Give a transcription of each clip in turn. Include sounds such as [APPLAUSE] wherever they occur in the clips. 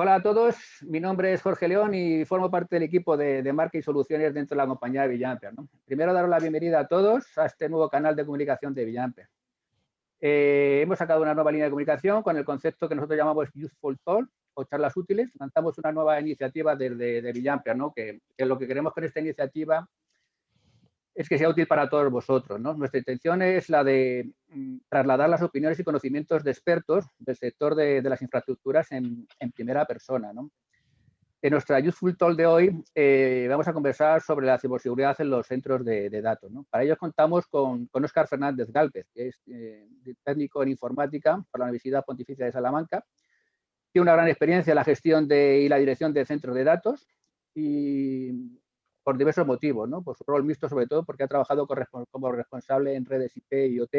Hola a todos, mi nombre es Jorge León y formo parte del equipo de, de marca y soluciones dentro de la compañía de Villamper. Primero, daros la bienvenida a todos a este nuevo canal de comunicación de Villamper. Eh, hemos sacado una nueva línea de comunicación con el concepto que nosotros llamamos Useful Talk o charlas útiles. Lanzamos una nueva iniciativa desde de, Villamper, ¿no? que, que lo que queremos con esta iniciativa es que sea útil para todos vosotros. ¿no? Nuestra intención es la de mm, trasladar las opiniones y conocimientos de expertos del sector de, de las infraestructuras en, en, primera persona. ¿no? En nuestra Useful Talk de hoy eh, vamos a conversar sobre la ciberseguridad en los centros de, de datos. ¿no? Para ello contamos con, con Fernández Galvez, que es eh, técnico en informática por la Universidad Pontificia de Salamanca. Tiene una gran experiencia en la gestión de, y la dirección de centros de datos y por diversos motivos, ¿no? Por su rol mixto, sobre todo porque ha trabajado como responsable en redes IP y IoT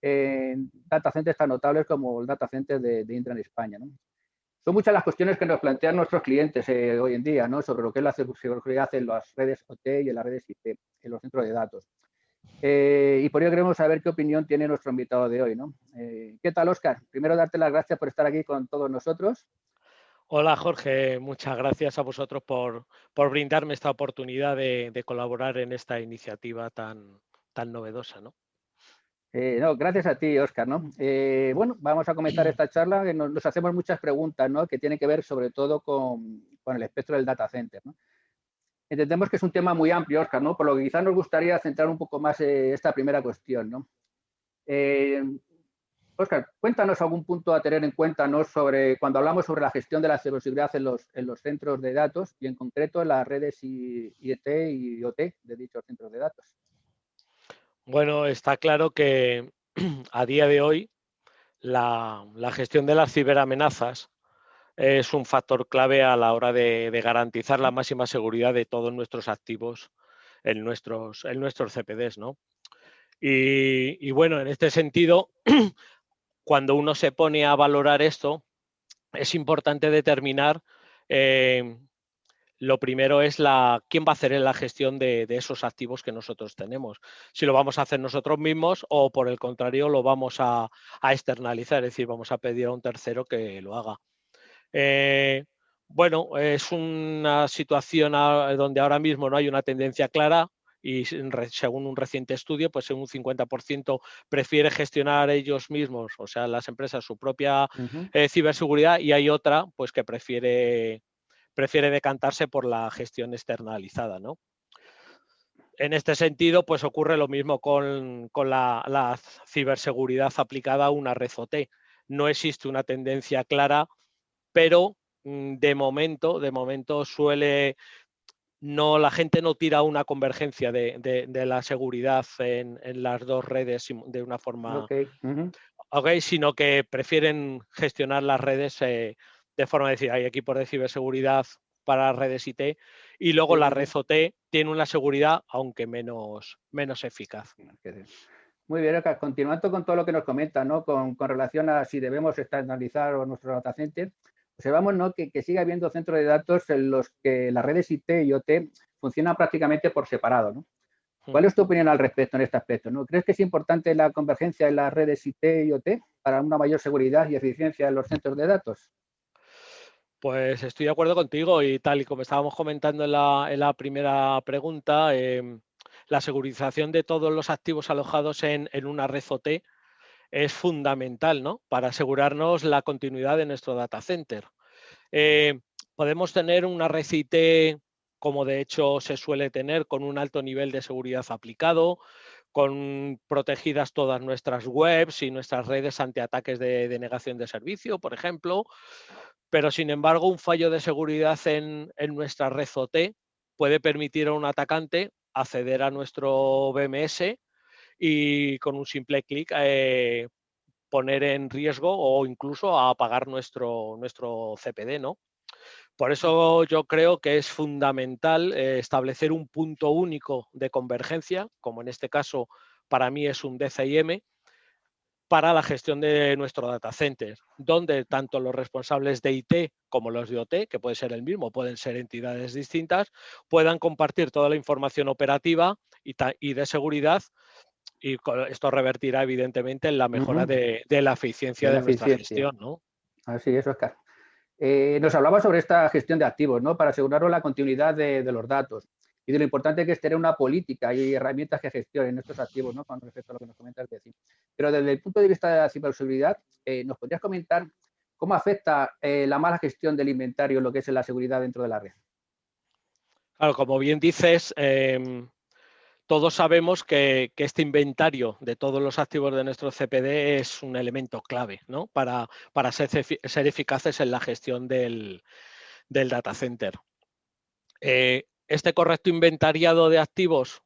en data centers tan notables como el data center de, de España. Son muchas las cuestiones que nos plantean nuestros clientes eh, hoy en día ¿no? sobre lo que es la seguridad en las redes OT y en las redes IP, en los centros de datos. Eh, y por ello queremos saber qué opinión tiene nuestro invitado de hoy. Eh, ¿Qué tal, Oscar? Primero, darte las gracias por estar aquí con todos nosotros. Hola Jorge, muchas gracias a vosotros por, por brindarme esta oportunidad de, de, colaborar en esta iniciativa tan, tan novedosa. ¿no? Eh, no, gracias a ti, Oscar. ¿no? Eh, bueno, vamos a comenzar [CLEARS THROAT] esta charla. Que nos, nos, hacemos muchas preguntas ¿no? que tienen que ver sobre todo con, con el espectro del data center. ¿no? Entendemos que es un tema muy amplio, Oscar, ¿no? por lo que quizás nos gustaría centrar un poco más eh, esta primera cuestión. ¿no? Oscar, cuéntanos algún punto a tener en cuenta ¿no? sobre cuando hablamos sobre la gestión de la ciberseguridad en los, en los centros de datos y en concreto en las redes IET y IoT de dichos centros de datos. Bueno, está claro que [CLEARS THROAT] a día de hoy la, la gestión de las ciberamenazas es un factor clave a la hora de, de, garantizar la máxima seguridad de todos nuestros activos en nuestros, en nuestros CPDs. ¿no? Y bueno, en este sentido, [CLEARS THROAT] cuando uno se pone a valorar esto, es importante determinar, eh, lo primero es la, quién va a hacer la gestión de, esos activos que nosotros tenemos. Si lo vamos a hacer nosotros mismos o por el contrario lo vamos a, a externalizar, es decir, vamos a pedir a un tercero que lo haga. Eh, bueno, es una situación donde ahora mismo no hay una tendencia clara, y según un reciente estudio, pues un 50% prefiere gestionar ellos mismos, o sea, las empresas, su propia uh -huh. eh, ciberseguridad y hay otra pues que prefiere, prefiere decantarse por la gestión externalizada, ¿no? En este sentido, pues ocurre lo mismo con, con la, la, ciberseguridad aplicada a una red OT. No existe una tendencia clara, pero mm, de momento, de momento suele, no, la gente no tira una convergencia de, de, de la seguridad en, en, las dos redes de una forma, okay. Uh -huh. okay sino que prefieren gestionar las redes eh, de forma de decir, hay equipos de ciberseguridad para redes IT y luego la red OT tiene una seguridad aunque menos, menos eficaz. Muy bien, Oscar. Continuando con todo lo que nos comenta, ¿no? Con, con relación a si debemos externalizar nuestro data center, observamos ¿no? que, que, sigue habiendo centros de datos en los que las redes IT y OT funcionan prácticamente por separado. ¿no? ¿Cuál es tu opinión al respecto en este aspecto? ¿no? ¿Crees que es importante la convergencia en las redes IT y OT para una mayor seguridad y eficiencia en los centros de datos? Pues estoy de acuerdo contigo y tal y como estábamos comentando en la, en la primera pregunta, eh, la segurización de todos los activos alojados en, en una red OT es fundamental ¿no? para asegurarnos la continuidad de nuestro data center. Eh, podemos tener una red IT, como de hecho se suele tener, con un alto nivel de seguridad aplicado, con protegidas todas nuestras webs y nuestras redes ante ataques de denegación de servicio, por ejemplo, pero sin embargo un fallo de seguridad en, en nuestra red OT puede permitir a un atacante acceder a nuestro BMS y con un simple clic eh, poner en riesgo o incluso a apagar nuestro, nuestro CPD, ¿no? Por eso yo creo que es fundamental eh, establecer un punto único de convergencia, como en este caso para mí es un DCIM, para la gestión de nuestro data center, donde tanto los responsables de IT como los de OT, que puede ser el mismo, pueden ser entidades distintas, puedan compartir toda la información operativa y, y de seguridad y esto revertirá evidentemente en la mejora uh -huh. de, de, la eficiencia de, nuestra eficiencia. gestión, ¿no? Así es, Oscar. Eh, nos hablaba sobre esta gestión de activos, ¿no? Para asegurarnos la continuidad de, los datos y de lo importante que es tener una política y herramientas que gestionen estos activos, ¿no? Con respecto a lo que nos comentas de Pero desde el punto de vista de la ciberseguridad, eh, ¿nos podrías comentar cómo afecta eh, la mala gestión del inventario lo que es la seguridad dentro de la red? Claro, como bien dices, em, todos sabemos que, este inventario de todos los activos de nuestro CPD es un elemento clave ¿no? para, para ser, ser, eficaces en la gestión del, data center. Eh, este correcto inventariado de activos,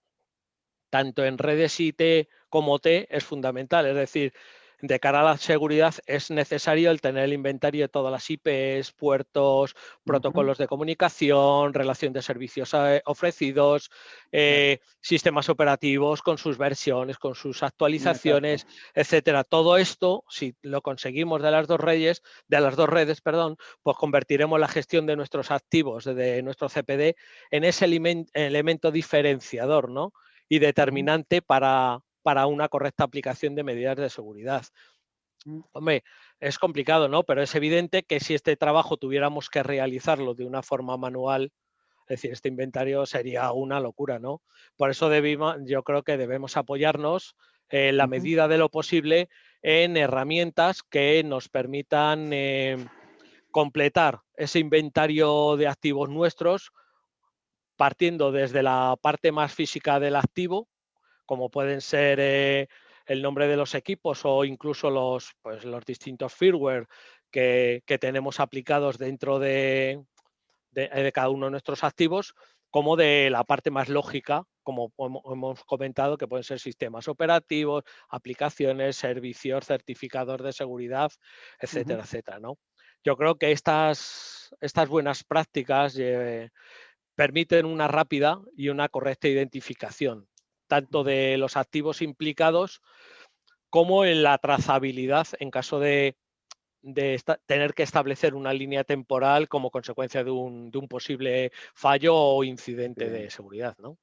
tanto en redes IT como T, es fundamental. Es decir, de cara a la seguridad es necesario el tener el inventario de todas las IPs, puertos, protocolos de comunicación, relación de servicios eh, ofrecidos, eh, sistemas operativos con sus versiones, con sus actualizaciones, etcétera. Todo esto, si lo conseguimos de las dos redes, de las dos redes, perdón, pues convertiremos la gestión de nuestros activos, de nuestro CPD, en ese elemento diferenciador, ¿no? y determinante para, para una correcta aplicación de medidas de seguridad. Mm. Hombre, es complicado, ¿no? Pero es evidente que si este trabajo tuviéramos que realizarlo de una forma manual, es decir, este inventario sería una locura, ¿no? Por eso yo creo que debemos apoyarnos en la medida de lo posible en herramientas que nos permitan em, completar ese inventario de activos nuestros partiendo desde la parte más física del activo, como pueden ser eh, el nombre de los equipos o incluso los, pues, los distintos firmware que, tenemos aplicados dentro de, de, cada uno de nuestros activos, como de la parte más lógica, como hemos comentado, que pueden ser sistemas operativos, aplicaciones, servicios, certificados de seguridad, etcétera, etcétera. ¿no? Yo creo que estas, estas buenas prácticas eh, permiten una rápida y una correcta identificación tanto de los activos implicados como en la trazabilidad en caso de, tener que establecer una línea temporal como consecuencia de un, posible fallo o incidente de seguridad. ¿no?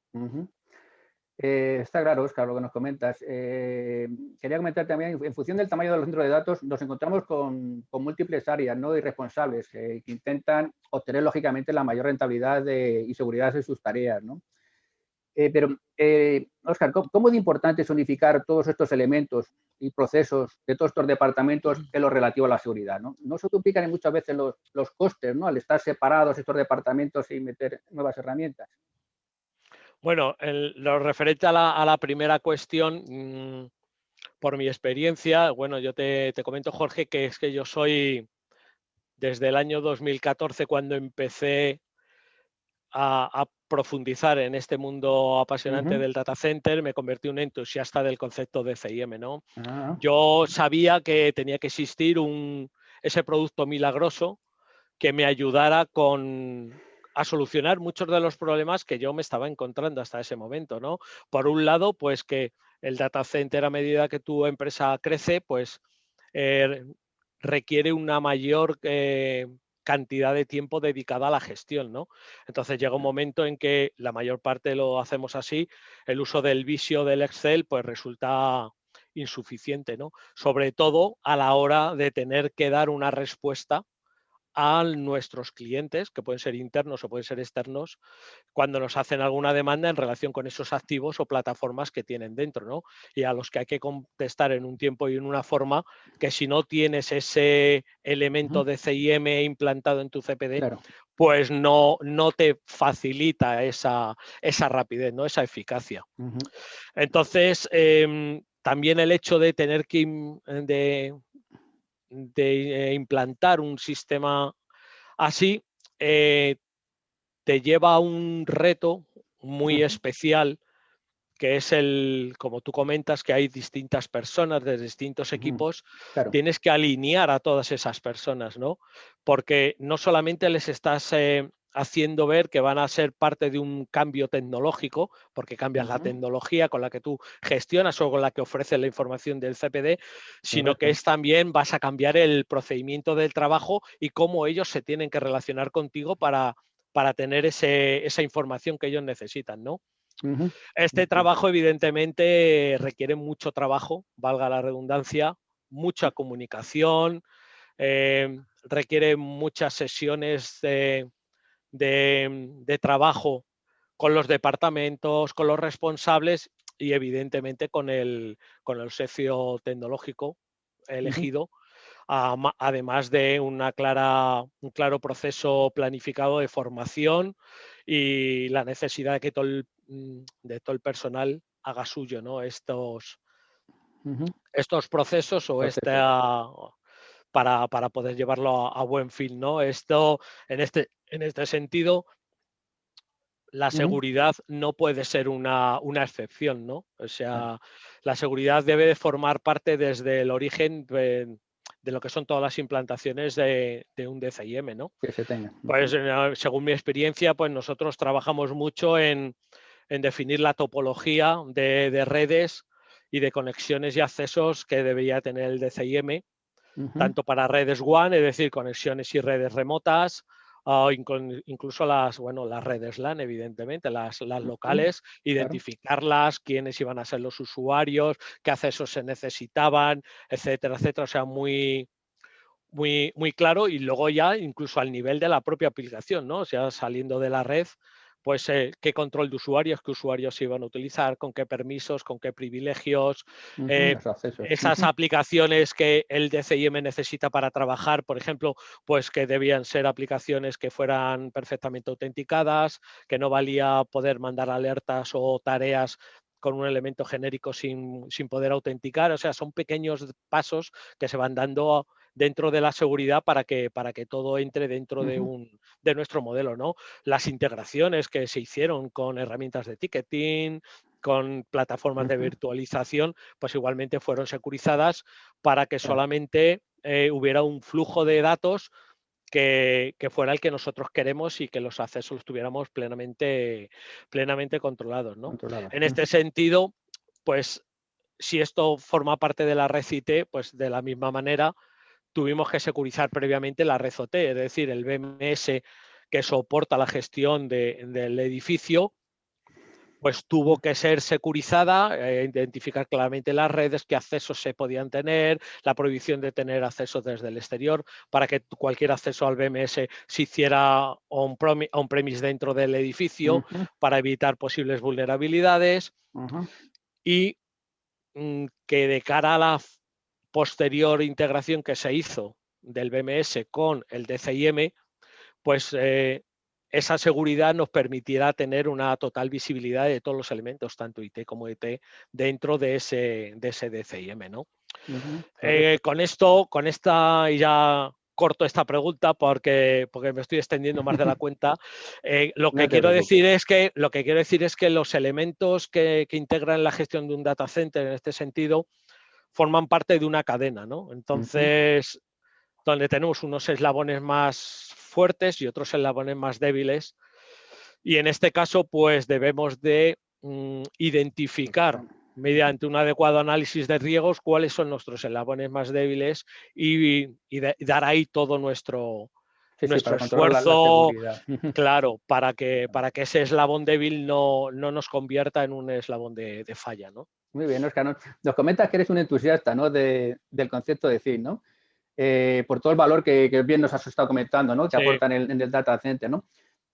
Eh, está claro, Oscar, lo que nos comentas. Eh, quería comentar también, en función del tamaño de los centros de datos, nos encontramos con, múltiples áreas ¿no? y responsables eh, que intentan obtener, lógicamente, la mayor rentabilidad y seguridad de sus tareas. ¿no? Eh, pero, eh, Oscar, ¿cómo, de importante es unificar todos estos elementos y procesos de todos estos departamentos en lo relativo a la seguridad? ¿no? ¿No se duplican muchas veces los, costes ¿no? al estar separados estos departamentos y meter nuevas herramientas? Bueno, lo referente a la, primera cuestión, mm, por mi experiencia, bueno, yo te, comento, Jorge, que es que yo soy desde el año 2014 cuando empecé a, profundizar en este mundo apasionante del data center, me convertí en un entusiasta del concepto de CIM. ¿no? Ah. Yo sabía que tenía que existir un, ese producto milagroso que me ayudara con, a solucionar muchos de los problemas que yo me estaba encontrando hasta ese momento. ¿no? Por un lado, pues que el data center a medida que tu empresa crece, pues eh, requiere una mayor eh, cantidad de tiempo dedicada a la gestión, ¿no? Entonces llega un momento en que la mayor parte lo hacemos así, el uso del visio del Excel pues resulta insuficiente, ¿no? Sobre todo a la hora de tener que dar una respuesta a nuestros clientes, que pueden ser internos o pueden ser externos, cuando nos hacen alguna demanda en relación con esos activos o plataformas que tienen dentro, ¿no? Y a los que hay que contestar en un tiempo y en una forma que si no tienes ese elemento de CIM implantado en tu CPD, pues no, no te facilita esa, esa rapidez, ¿no? esa eficacia. Entonces, em, también el hecho de tener que de, de eh, implantar un sistema así, eh, te lleva a un reto muy especial, que es el, como tú comentas, que hay distintas personas de distintos equipos, tienes que alinear a todas esas personas, ¿no? Porque no solamente les estás eh, haciendo ver que van a ser parte de un cambio tecnológico, porque cambias la tecnología con la que tú gestionas o con la que ofreces la información del CPD, sino que es también vas a cambiar el procedimiento del trabajo y cómo ellos se tienen que relacionar contigo para, para tener ese, esa información que ellos necesitan, ¿no? Este trabajo evidentemente requiere mucho trabajo, valga la redundancia, mucha comunicación, eh, requiere muchas sesiones de, trabajo con los departamentos, con los responsables y evidentemente con el, con el socio tecnológico elegido, además de una clara, un claro proceso planificado de formación y la necesidad de que todo el, mm, de todo el personal haga suyo ¿no? estos, estos procesos o esta para, para, poder llevarlo a, buen fin. ¿no? Esto, en este, en este sentido, la seguridad no puede ser una, una, excepción, ¿no? O sea, la seguridad debe de formar parte desde el origen de, lo que son todas las implantaciones de, un DCIM, ¿no? Que se tenga. Pues según mi experiencia, pues nosotros trabajamos mucho en, en definir la topología de, redes y de conexiones y accesos que debería tener el DCIM, tanto para redes WAN, es decir, conexiones y redes remotas, o incluso las, bueno, las redes LAN, evidentemente, las, las locales, identificarlas, quiénes iban a ser los usuarios, qué accesos se necesitaban, etcétera, etcétera. O sea, muy, muy, muy claro y luego ya incluso al nivel de la propia aplicación, ¿no? O sea, saliendo de la red, pues eh, qué control de usuarios, qué usuarios se iban a utilizar, con qué permisos, con qué privilegios, eh, esas [LAUGHS] aplicaciones que el DCIM necesita para trabajar, por ejemplo, pues que debían ser aplicaciones que fueran perfectamente autenticadas, que no valía poder mandar alertas o tareas con un elemento genérico sin, sin, poder autenticar. O sea, son pequeños pasos que se van dando dentro de la seguridad para que, para que todo entre dentro de, un, de nuestro modelo. ¿no? Las integraciones que se hicieron con herramientas de ticketing, con plataformas de virtualización, pues igualmente fueron securizadas para que solamente eh, hubiera un flujo de datos que, fuera el que nosotros queremos y que los accesos tuviéramos plenamente, plenamente controlados. ¿no? En este sentido, pues si esto forma parte de la red IT, pues de la misma manera tuvimos que securizar previamente la red OT, es decir, el BMS que soporta la gestión del edificio, pues tuvo que ser securizada, eh, identificar claramente las redes, qué accesos se podían tener, la prohibición de tener acceso desde el exterior, para que cualquier acceso al BMS se hiciera on-premise dentro del edificio, para evitar posibles vulnerabilidades, y mm, que de cara a la posterior integración que se hizo del BMS con el DCIM, pues eh, esa seguridad nos permitirá tener una total visibilidad de todos los elementos, tanto IT como IT, dentro de ese, de ese DCIM. ¿no? Eh, con esto, con esta, y ya corto esta pregunta porque, porque me estoy extendiendo más de la cuenta. Eh, lo, [LAUGHS] que quiero decir es que, lo que quiero decir es que los elementos que, que integran la gestión de un data center en este sentido forman parte de una cadena, ¿no? Entonces, donde tenemos unos eslabones más fuertes y otros eslabones más débiles. Y en este caso, pues debemos de mm, identificar mediante un adecuado análisis de riesgos cuáles son nuestros eslabones más débiles y, dar ahí todo nuestro, nuestro esfuerzo, claro, para que, para que ese eslabón débil no, no nos convierta en un eslabón de, de falla, ¿no? Muy bien, Oscar. Nos comentas que eres un entusiasta ¿no? del concepto de CIN, ¿no? Eh, por todo el valor que, bien nos has estado comentando, ¿no? que aportan en, el, data center. ¿no?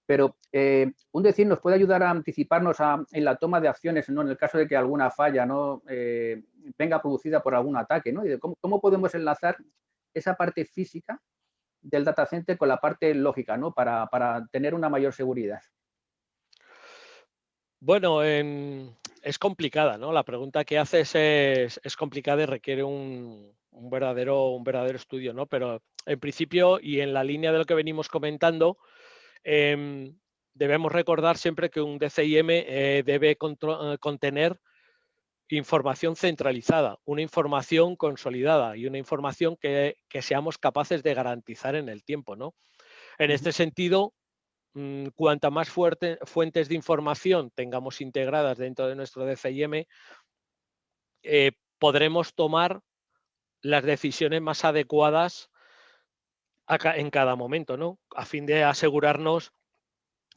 Pero eh, un decir nos puede ayudar a anticiparnos en la toma de acciones ¿no? en el caso de que alguna falla ¿no? Eh, venga producida por algún ataque. ¿no? cómo, podemos enlazar esa parte física del data center con la parte lógica ¿no? para, para tener una mayor seguridad? Bueno, es complicada, ¿no? La pregunta que haces es, complicada y requiere un, verdadero, un verdadero estudio, ¿no? Pero en principio y en la línea de lo que venimos comentando, em, debemos recordar siempre que un DCIM eh, debe eh, contener información centralizada, una información consolidada y una información que, que, seamos capaces de garantizar en el tiempo, ¿no? En este sentido, cuanta más fuentes de información tengamos integradas dentro de nuestro DCIM, eh, podremos tomar las decisiones más adecuadas en cada momento, ¿no? A fin de asegurarnos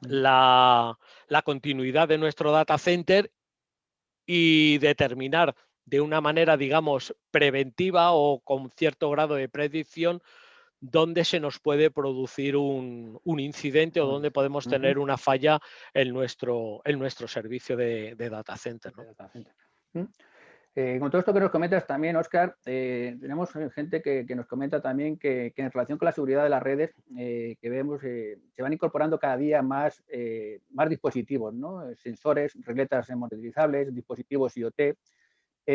mm. la, la continuidad de nuestro data center y determinar de una manera, digamos, preventiva o con cierto grado de predicción dónde se nos puede producir un, incidente o dónde podemos tener una falla en nuestro, en nuestro servicio de, data center. Eh, con todo esto que nos comentas también, Oscar, eh, tenemos gente que, nos comenta también que, en relación con la seguridad de las redes, eh, que vemos, se van incorporando cada día más, más dispositivos, ¿no? sensores, regletas monetizables, dispositivos IoT,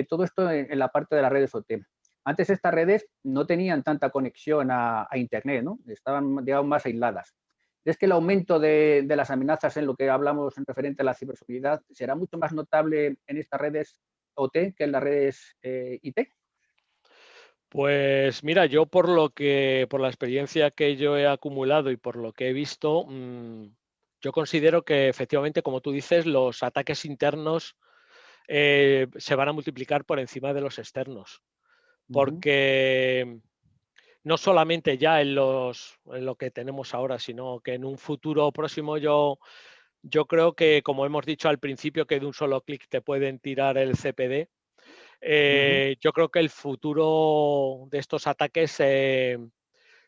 todo esto en, la parte de las redes OT. Antes estas redes no tenían tanta conexión a, Internet, ¿no? estaban digamos, más aisladas. ¿Es que el aumento de, las amenazas en lo que hablamos en referente a la ciberseguridad será mucho más notable en estas redes OT que en las redes eh, IT? Pues mira, yo por lo que, por la experiencia que yo he acumulado y por lo que he visto, mm, yo considero que efectivamente, como tú dices, los ataques internos eh, se van a multiplicar por encima de los externos. Porque no solamente ya en, los, en lo que tenemos ahora, sino que en un futuro próximo yo yo creo que, como hemos dicho al principio, que de un solo clic te pueden tirar el CPD. Eh, yo creo que el futuro de estos ataques eh,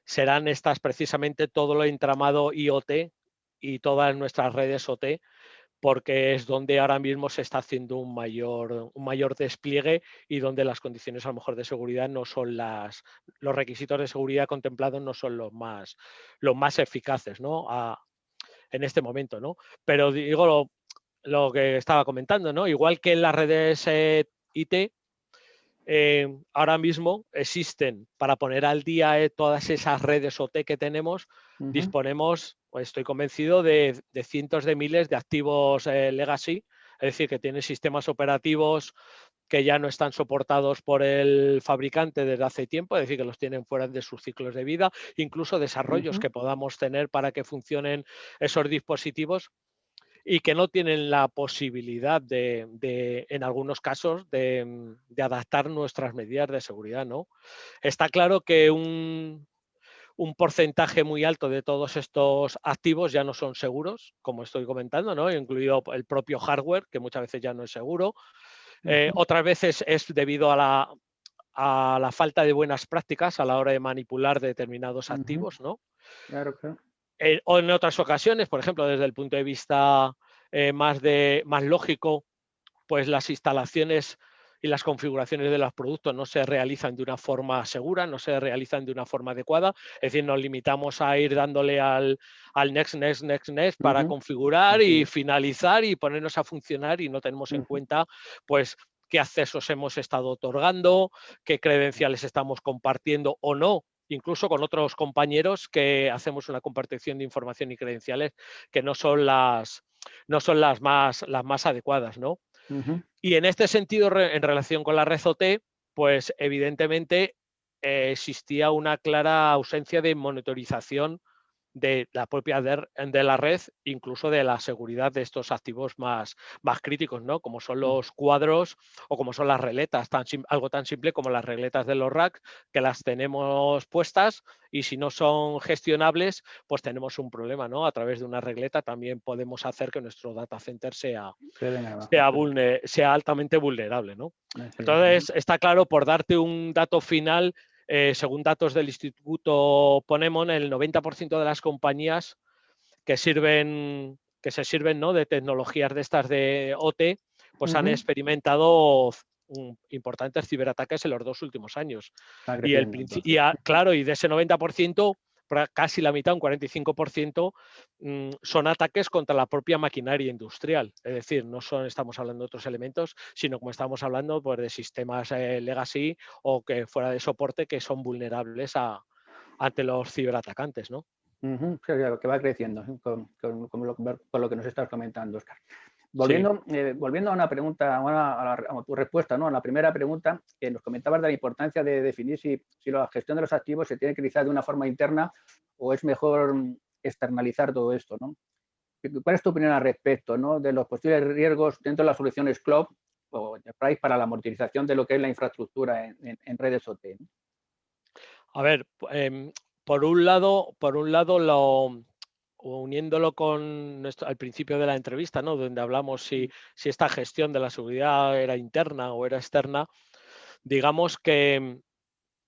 serán estas precisamente todo lo entramado IoT y todas nuestras redes OT, porque es donde ahora mismo se está haciendo un mayor, un mayor despliegue y donde las condiciones a lo mejor de seguridad no son las, los requisitos de seguridad contemplados no son los más, los más eficaces, ¿no? en este momento, ¿no? Pero digo lo, que estaba comentando, ¿no? Igual que en las redes eh, IT, eh, ahora mismo existen para poner al día eh, todas esas redes OT que tenemos, disponemos, pues estoy convencido, de, cientos de miles de activos legacy, es decir, que tienen sistemas operativos que ya no están soportados por el fabricante desde hace tiempo, es decir, que los tienen fuera de sus ciclos de vida, incluso desarrollos que podamos tener para que funcionen esos dispositivos y que no tienen la posibilidad de, en algunos casos, de, adaptar nuestras medidas de seguridad. ¿no? Está claro que un, un porcentaje muy alto de todos estos activos ya no son seguros, como estoy comentando, ¿no? incluido el propio hardware, que muchas veces ya no es seguro, eh, otras veces es debido a la, falta de buenas prácticas a la hora de manipular determinados activos, ¿no? Claro, claro. Eh, o en otras ocasiones, por ejemplo, desde el punto de vista eh, más, de, más lógico, pues las instalaciones y las configuraciones de los productos no se realizan de una forma segura, no se realizan de una forma adecuada. Es decir, nos limitamos a ir dándole al, next, next, next, next para configurar y finalizar y ponernos a funcionar y no tenemos en cuenta pues qué accesos hemos estado otorgando, qué credenciales estamos compartiendo o no incluso con otros compañeros que hacemos una compartición de información y credenciales que no son las, no son las, más, las más adecuadas, ¿no? Y en este sentido, en relación con la red OT, pues evidentemente eh, existía una clara ausencia de monitorización de la propia de, la red, incluso de la seguridad de estos activos más, más críticos, ¿no? Como son mm. los cuadros o como son las regletas, tan, algo tan simple como las regletas de los racks, que las tenemos puestas y si no son gestionables, pues tenemos un problema, ¿no? A través de una regleta también podemos hacer que nuestro data center sea, sea, sea altamente vulnerable, ¿no? Entonces, está claro, por darte un dato final, eh, según datos del Instituto Ponemon, el 90% de las compañías que sirven que se sirven ¿no? de tecnologías de estas de OT, pues han experimentado importantes ciberataques en los dos últimos años. Y, el, y claro, y de ese 90%, casi la mitad, un 45%, mm, son ataques contra la propia maquinaria industrial. Es decir, no son, estamos hablando de otros elementos, sino como estamos hablando pues, de sistemas eh, legacy o que fuera de soporte que son vulnerables a, ante los ciberatacantes, ¿no? que va creciendo, con, lo, que nos estás comentando, Oscar. Volviendo, eh, volviendo a una pregunta, a, tu respuesta, ¿no? a la primera pregunta, que nos comentabas de la importancia de definir si, si, la gestión de los activos se tiene que realizar de una forma interna o es mejor externalizar todo esto. ¿no? ¿Cuál es tu opinión al respecto ¿no? de los posibles riesgos dentro de las soluciones cloud o enterprise para la monetización de lo que es la infraestructura en, redes OT? A ver, em, por un lado, por un lado lo, uniéndolo con nuestro, al principio de la entrevista, ¿no? donde hablamos si, si, esta gestión de la seguridad era interna o era externa, digamos que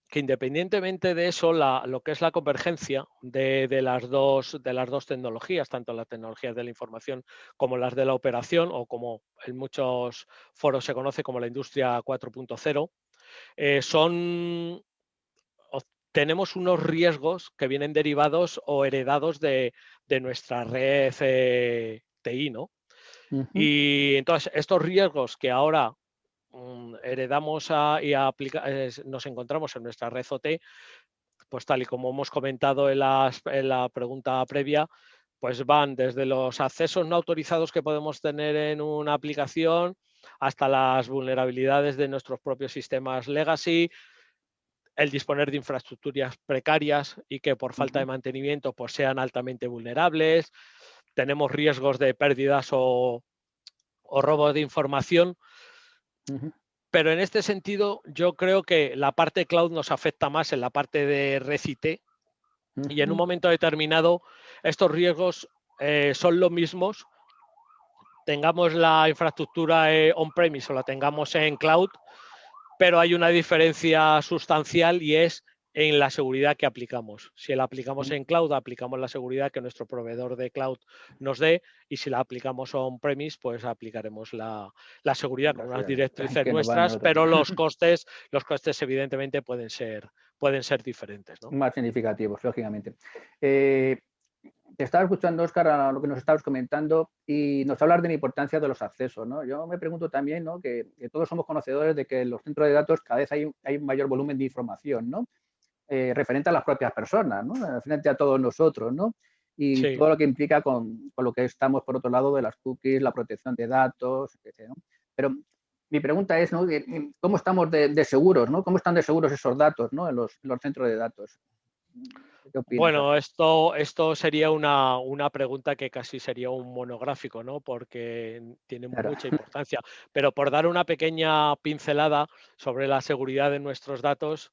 que independientemente de eso, lo que es la convergencia de, las dos, de las dos tecnologías, tanto las tecnologías de la información como las de la operación, o como en muchos foros se conoce como la industria 4.0, eh, son tenemos unos riesgos que vienen derivados o heredados de, nuestra red eh, TI, ¿no? Y entonces estos riesgos que ahora Mm, heredamos y nos encontramos en nuestra red OT, pues tal y como hemos comentado en, la pregunta previa, pues van desde los accesos no autorizados que podemos tener en una aplicación hasta las vulnerabilidades de nuestros propios sistemas legacy, el disponer de infraestructuras precarias y que por falta de mantenimiento pues sean altamente vulnerables, tenemos riesgos de pérdidas o, o robo de información. Pero en este sentido, yo creo que la parte cloud nos afecta más en la parte de recite y en un momento determinado estos riesgos eh, son los mismos, tengamos la infraestructura eh, on-premise o la tengamos en cloud, pero hay una diferencia sustancial y es en la seguridad que aplicamos. Si la aplicamos en cloud, aplicamos la seguridad que nuestro proveedor de cloud nos dé y si la aplicamos on-premise, pues aplicaremos la, seguridad con unas directrices [LAUGHS] nuestras, pero los [LAUGHS] costes, los costes evidentemente pueden ser, pueden ser diferentes. Más significativos, lógicamente. Eh, te estaba escuchando, Oscar, a lo que nos estabas comentando y nos hablar de la importancia de los accesos. ¿no? Yo me pregunto también ¿no? que, todos somos conocedores de que en los centros de datos cada vez hay, hay un mayor volumen de información. ¿no? Eh, referente a las propias personas, ¿no? Frente a todos nosotros, ¿no? Y todo lo que implica con, lo que estamos, por otro lado, de las cookies, la protección de datos, etc. Pero mi pregunta es, ¿no? ¿Cómo estamos de, seguros, ¿no? ¿Cómo están de seguros esos datos, ¿no? En los, centros de datos. Bueno, esto, esto sería una, pregunta que casi sería un monográfico, ¿no? Porque tiene mucha importancia. Pero por dar una pequeña pincelada sobre la seguridad de nuestros datos,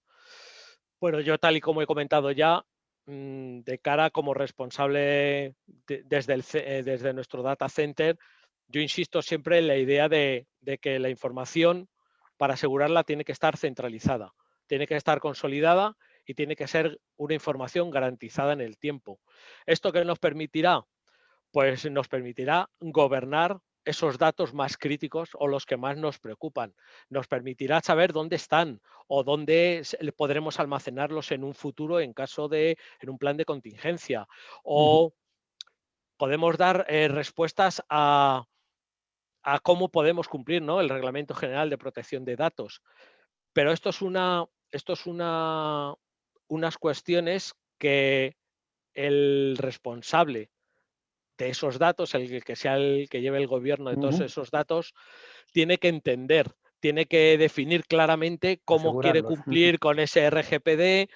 bueno, yo tal y como he comentado ya, mm, de cara como responsable desde, el, eh, desde nuestro data center, yo insisto siempre en la idea de, que la información para asegurarla tiene que estar centralizada, tiene que estar consolidada y tiene que ser una información garantizada en el tiempo. ¿Esto qué nos permitirá? Pues nos permitirá gobernar esos datos más críticos o los que más nos preocupan. Nos permitirá saber dónde están o dónde podremos almacenarlos en un futuro en caso de, en un plan de contingencia. O podemos dar eh, respuestas a, cómo podemos cumplir ¿no? el Reglamento General de Protección de Datos. Pero esto es una, esto es una, unas cuestiones que el responsable de esos datos, el que sea el que lleve el gobierno de todos esos datos, tiene que entender, tiene que definir claramente cómo quiere cumplir con ese RGPD,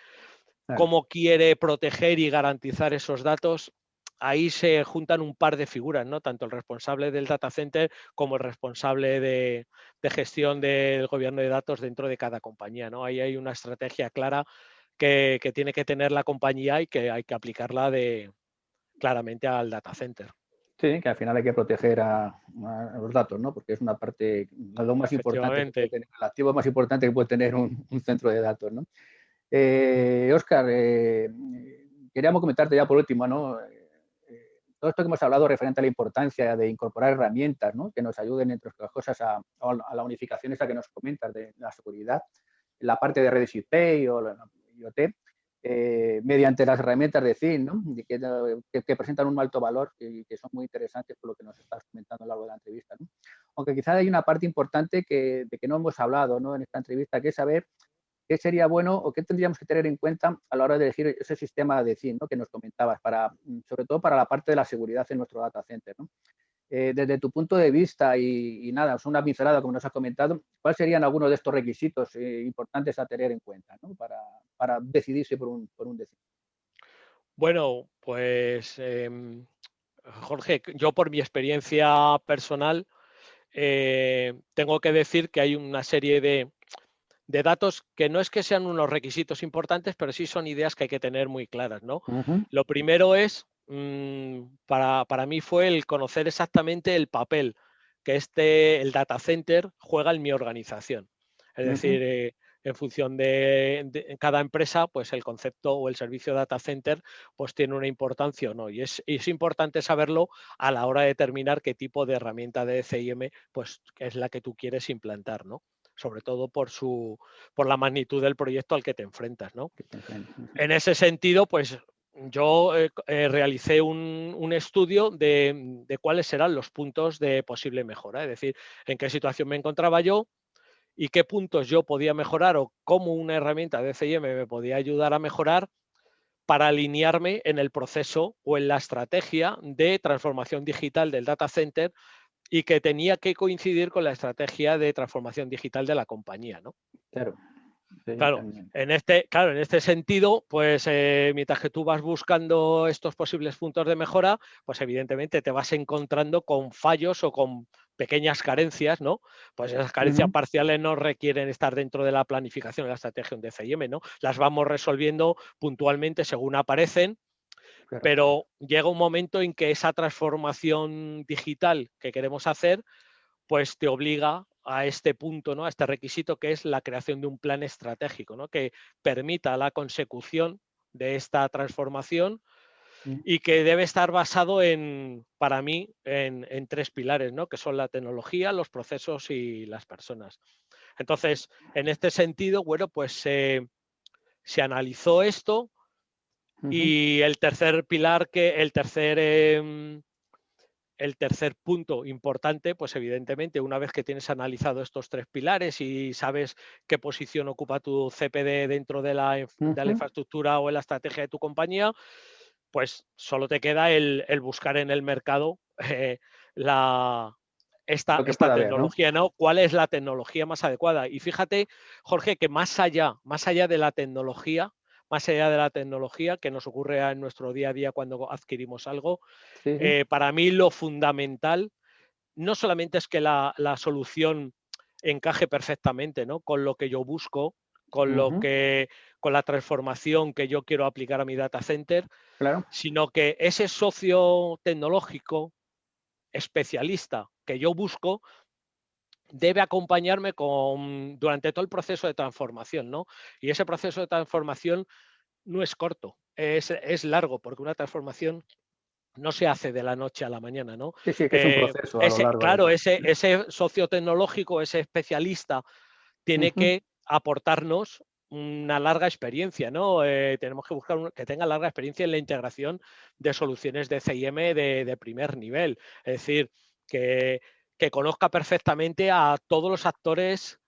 [LAUGHS] cómo quiere proteger y garantizar esos datos. Ahí se juntan un par de figuras, ¿no? Tanto el responsable del data center como el responsable de, gestión del gobierno de datos dentro de cada compañía, ¿no? Ahí hay una estrategia clara que, que tiene que tener la compañía y que hay que aplicarla de, claramente al data center. Sí, que al final hay que proteger a, los datos, ¿no? Porque es una parte, lo más importante, el activo más importante que puede tener un, centro de datos, ¿no? Oscar, eh, eh, queríamos comentarte ya por último, ¿no? Eh, todo esto que hemos hablado referente a la importancia de incorporar herramientas, ¿no? Que nos ayuden, entre otras cosas, a, la unificación esta que nos comentas de la seguridad, la parte de redes IP o la IoT, eh, mediante las herramientas de CIN, ¿no? que, presentan un alto valor y que, son muy interesantes por lo que nos estás comentando a lo largo de la entrevista. ¿no? Aunque quizás hay una parte importante que, de que no hemos hablado ¿no? en esta entrevista, que es saber qué sería bueno o qué tendríamos que tener en cuenta a la hora de elegir ese sistema de CIN que nos comentabas, para, sobre todo para la parte de la seguridad en nuestro data center. Eh, desde tu punto de vista y, nada, es una pincelada como nos has comentado, ¿cuáles serían algunos de estos requisitos eh, importantes a tener en cuenta para, decidirse por un, por Bueno, pues em, Jorge, yo por mi experiencia personal eh, tengo que decir que hay una serie de, datos que no es que sean unos requisitos importantes, pero sí son ideas que hay que tener muy claras. ¿no? Lo primero es para, para, mí fue el conocer exactamente el papel que este, el data center juega en mi organización. Es decir, eh, en función de, cada empresa, pues el concepto o el servicio data center pues tiene una importancia o no. Y es, es, importante saberlo a la hora de determinar qué tipo de herramienta de CIM pues es la que tú quieres implantar, ¿no? sobre todo por, su, por la magnitud del proyecto al que te enfrentas. ¿no? En ese sentido, pues yo eh, eh, realicé un, estudio de, cuáles serán los puntos de posible mejora, es decir, en qué situación me encontraba yo y qué puntos yo podía mejorar o cómo una herramienta de CIM me podía ayudar a mejorar para alinearme en el proceso o en la estrategia de transformación digital del data center y que tenía que coincidir con la estrategia de transformación digital de la compañía, ¿no? Claro. Claro, en este, claro, en este sentido, pues eh, mientras que tú vas buscando estos posibles puntos de mejora, pues evidentemente te vas encontrando con fallos o con pequeñas carencias, ¿no? Pues esas carencias parciales no requieren estar dentro de la planificación de la estrategia de CIM, ¿no? Las vamos resolviendo puntualmente según aparecen pero llega un momento en que esa transformación digital que queremos hacer, pues te obliga a este punto, ¿no? a este requisito que es la creación de un plan estratégico, ¿no? que permita la consecución de esta transformación mm. y que debe estar basado en, para mí, en, tres pilares, ¿no? que son la tecnología, los procesos y las personas. Entonces, en este sentido, bueno, pues se analizó esto, y el tercer pilar, que el tercer, em, el tercer punto importante, pues evidentemente, una vez que tienes analizado estos tres pilares y sabes qué posición ocupa tu CPD dentro de la, de la infraestructura o en la estrategia de tu compañía, pues solo te queda el, buscar en el mercado eh, la, esta, esta tecnología, ¿no? ¿Cuál es la tecnología más adecuada? Y fíjate, Jorge, que más allá, más allá de la tecnología, más allá de la tecnología que nos ocurre en nuestro día a día cuando adquirimos algo. Eh, para mí lo fundamental no solamente es que la, solución encaje perfectamente ¿no? con lo que yo busco, con lo que con la transformación que yo quiero aplicar a mi data center, sino que ese socio tecnológico especialista que yo busco debe acompañarme con, durante todo el proceso de transformación, ¿no? Y ese proceso de transformación no es corto, es, largo, porque una transformación no se hace de la noche a la mañana, ¿no? Sí, sí, que es un eh, proceso. ese, claro, ese, ese socio tecnológico, ese especialista, tiene que aportarnos una larga experiencia, ¿no? Eh, tenemos que buscar que tenga larga experiencia en la integración de soluciones de CIM de, de primer nivel. Es decir, que que conozca perfectamente a todos los actores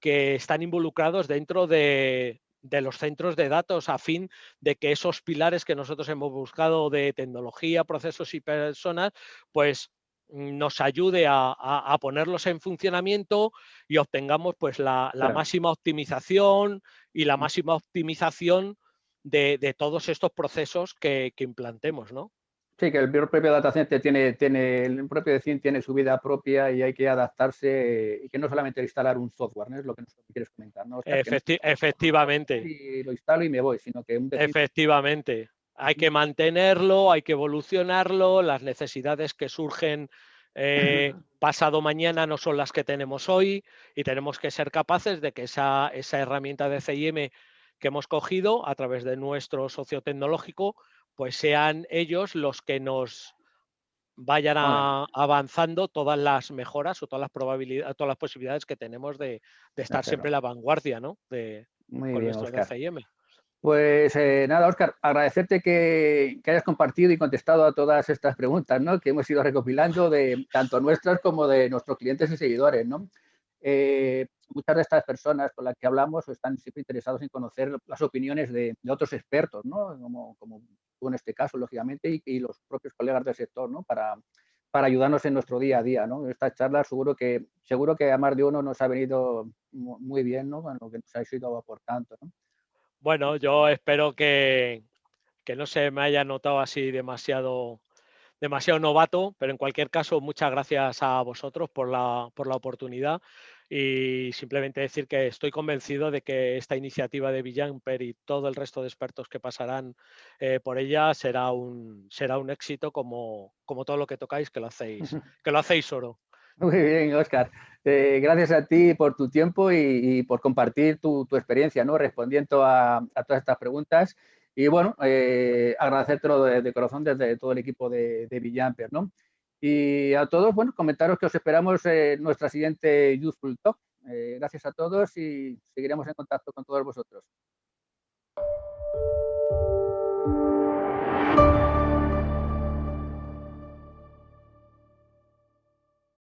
que están involucrados dentro de, los centros de datos a fin de que esos pilares que nosotros hemos buscado de tecnología, procesos y personas, pues nos ayude a, ponerlos en funcionamiento y obtengamos pues la, máxima optimización y la mm. máxima optimización de, todos estos procesos que, que implantemos, ¿no? Sí, que el propio data center tiene, tiene, el propio decir tiene su vida propia y hay que adaptarse y que no solamente instalar un software, ¿no? es lo que nos quieres comentar. ¿no? efectivamente. Y lo instalo y me voy, sino que Efectivamente. Hay que mantenerlo, hay que evolucionarlo, las necesidades que surgen eh, pasado mañana no son las que tenemos hoy y tenemos que ser capaces de que esa, esa herramienta de CIM que hemos cogido a través de nuestro socio tecnológico pues sean ellos los que nos vayan avanzando todas las mejoras o todas las probabilidades, todas las posibilidades que tenemos de, estar siempre en la vanguardia, ¿no? De, Muy con nuestro DCIM. Pues eh, nada, Oscar, agradecerte que, hayas compartido y contestado a todas estas preguntas ¿no? que hemos ido recopilando de tanto nuestras como de nuestros clientes y seguidores. ¿no? Eh, muchas de estas personas con las que hablamos están siempre interesados en conocer las opiniones de, otros expertos, ¿no? como, como, en este caso, lógicamente, y, los propios colegas del sector, ¿no? para, para ayudarnos en nuestro día a día. ¿no? Esta charla seguro que, seguro que a más de uno nos ha venido muy bien ¿no? con lo que nos ha ido aportando. ¿no? Bueno, yo espero que, que no se me haya notado así demasiado demasiado novato, pero en cualquier caso, muchas gracias a vosotros por la, por la oportunidad y simplemente decir que estoy convencido de que esta iniciativa de Villamper y todo el resto de expertos que pasarán eh, por ella será un, será un éxito como, como todo lo que tocáis, que lo hacéis, [LAUGHS] que lo hacéis oro. Muy bien, Oscar. Eh, gracias a ti por tu tiempo y, por compartir tu, experiencia, ¿no? Respondiendo a, todas estas preguntas. Y bueno, eh, agradecértelo de, corazón desde todo el equipo de, de Villamper, ¿no? Y a todos, bueno, comentaros que os esperamos en nuestra siguiente Youthful Talk. Eh, gracias a todos y seguiremos en contacto con todos vosotros.